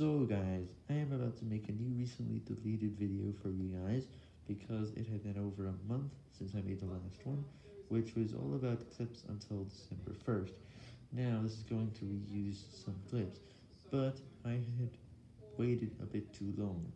So guys, I am about to make a new recently deleted video for you guys, because it had been over a month since I made the last one, which was all about clips until December 1st. Now this is going to reuse some clips, but I had waited a bit too long.